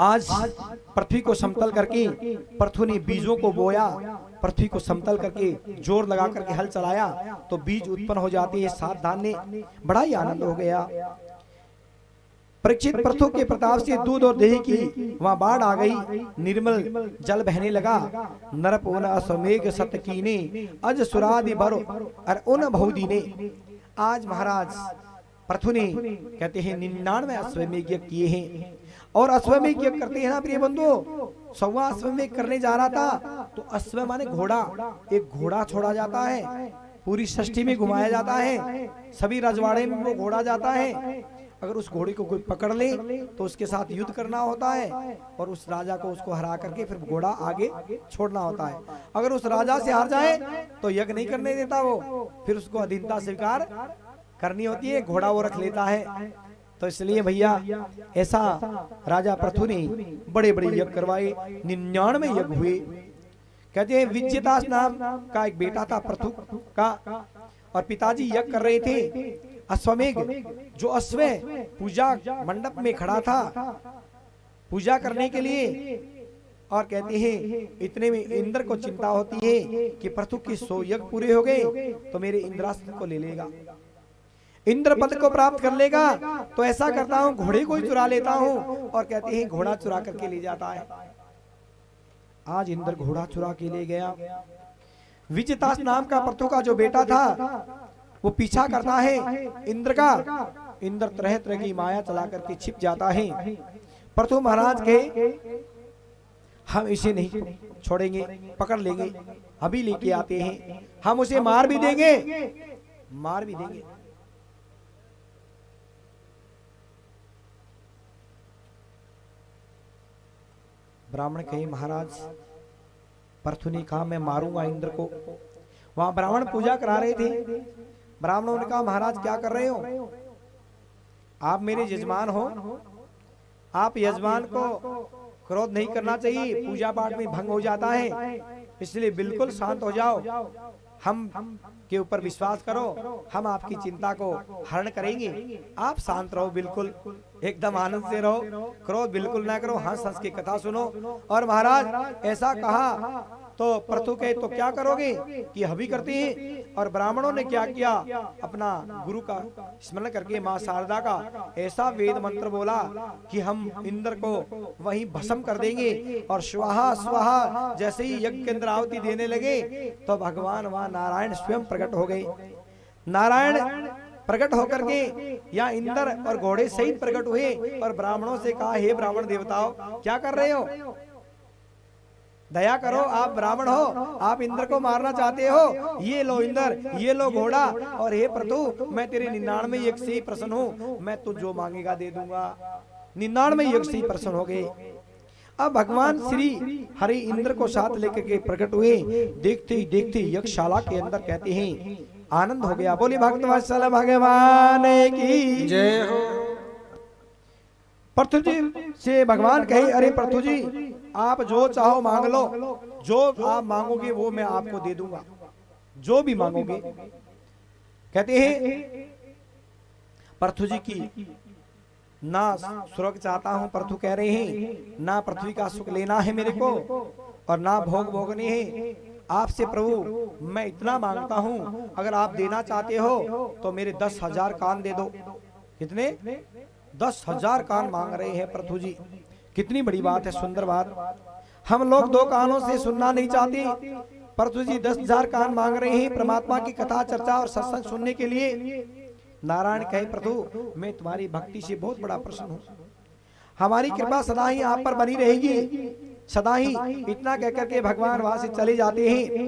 आज पृथ्वी को समतल करके पृथ्वी ने बीजों को बोया, पृथ्वी को समतल करके ज़ोर लगा करके हल चलाया तो बीज उत्पन्न हो जाते हैं सात धान्य। बड़ा ही आनंद हो गया। परीक्षित प्रथु के प्रताप से दूध और दही की वहाँ बाढ़ आ गई। निर्मल जल बहने लगा। नरप उन अश्वमेघ सत कीने, अज सुरादि बर और उन बहुदी ने। आज महाराज प्रथु ने, कहते हैं, निन्यानवे अश्वमेघ किए हैं। और अश्वमेघ यज्ञ करते हैं ना प्रिय बंधु? सवा अश्वमेघ करने जा रहा था तो अश्व माने घोड़ा। एक घोड़ा छोड़ा जाता है पूरी षष्ठी में घुमाया जाता है सभी रजवाड़े में वो घोड़ा जाता है। अगर उस घोड़े को कोई पकड़ ले तो उसके साथ युद्ध करना होता है और उस राजा को उसको हरा करके फिर घोड़ा आगे छोड़ना होता है। अगर उस राजा से हार जाए तो यज्ञ नहीं करने देता वो। फिर उसको अधीनता स्वीकार करनी होती है घोड़ा वो रख लेता है। तो इसलिए भैया, ऐसा राजा प्रथु ने बड़े बड़े यज्ञ करवाए, निन्यानवे यज्ञ हुए। कहते हैं विजयदास नाम का एक बेटा था प्रथु का, और पिताजी यज्ञ कर रहे थे। अश्वमेघ, जो अश्व पूजा मंडप में खड़ा था, पूजा करने के लिए, और कहते हैं, इतने में इंद्र को चिंता होती है कि प्रथु के सो यज्ञ पूरे हो गए तो मेरे इंद्रास्त्र को ले लेगा। इंद्र पद को प्राप्त कर लेगा तो ऐसा करता हूँ घोड़े को ही चुरा लेता हूँ और कहते हैं घोड़ा चुरा करके ले जाता है। आज इंद्र घोड़ा चुरा के ले गया। विजयदास नाम का प्रथु का जो बेटा था वो पीछा करता है इंद्र का। इंद्र तरह तरह की माया चला करके छिप जाता है। प्रथु महाराज के हम इसे नहीं छोड़ेंगे पकड़ लेंगे अभी लेके आते हैं। हम उसे मार भी देंगे। मार भी देंगे। ब्राह्मण कही, महाराज, परथुनी कहा मैं मारूँगा इंद्र को? वहाँ ब्राह्मण पूजा करा रहे थे। ब्राह्मणों ने कहा, महाराज, क्या कर रहे हो? आप मेरे यजमान हो। आप यजमान को क्रोध नहीं करना चाहिए। पूजा पाठ में भंग हो जाता है। इसलिए बिल्कुल शांत हो जाओ। हम के ऊपर विश्वास करो, हम आपकी चिंता को हरण करेंगे। आप शांत रहो, बिल्कुल। एकदम आनंद से रहो। क्रोध बिल्कुल ना करो। हंस हंस की कथा सुनो। और महाराज, ऐसा कहा तो प्रथु कहे तो क्या करोगे? कि हबी करते है। और ब्राह्मणों ने क्या किया? अपना गुरु का स्मरण करके माँ शारदा का ऐसा वेद मंत्र बोला कि हम इंद्र को वहीं भस्म कर देंगे और स्वाहा स्वाहा, जैसे ही यज्ञ के अंदर आहुति देने लगे तो भगवान वहाँ नारायण स्वयं प्रकट हो गए। नारायण प्रकट होकर के या इंद्र और घोड़े सहित प्रकट हुए और ब्राह्मणों से कहा, हे ब्राह्मण देवताओं, क्या कर रहे हो? दया करो आप ब्राह्मण हो आप इंद्र को मारना चाहते हो। ये लो इंद्र ये लो घोड़ा। और हे प्रतु मैं तेरे निन्यानवे एक से ही प्रसन्न हूँ। मैं तू जो मांगेगा दे दूँगा। निन्यानवे एक से ही प्रसन्न हो गए अब भगवान श्री हरि इंद्र को साथ लेकर के प्रकट हुए। देखते ही देखते यक्षशाला के अंदर कहते हैं आनंद हो गया। बोले भक्त भगवान की जय हो। पृथु जी से भगवान कहे अरे पृथु जी आप जो चाहो मांग लो। जो आप मांगोगे वो मैं आपको दे दूँगा। जो भी मांगोगे। कहते हैं पृथु जी की ना स्वर्ग चाहता हूँ पृथु कह रहे हैं ना पृथ्वी का सुख लेना है मेरे को और ना भोग भोगने हैं। आपसे प्रभु मैं इतना माँगता हूँ अगर आप देना चाहते हो तो मेरे दस हज़ार कान दे दो। कितने? दस हज़ार कान मांग रहे हैं प्रथु जी। कितनी बड़ी बात है सुंदर बात। हम लोग दो कानों से सुनना नहीं चाहते प्रथु जी दस हज़ार कान मांग रहे हैं परमात्मा की कथा चर्चा और सत्संग सुनने के लिए। नारायण कहे प्रभु मैं तुम्हारी भक्ति से बहुत बड़ा प्रश्न हूँ। हमारी कृपा सदा ही आप पर बनी रहेगी। सदा ही इतना कहकर के भगवान वहाँ से चले जाते हैं।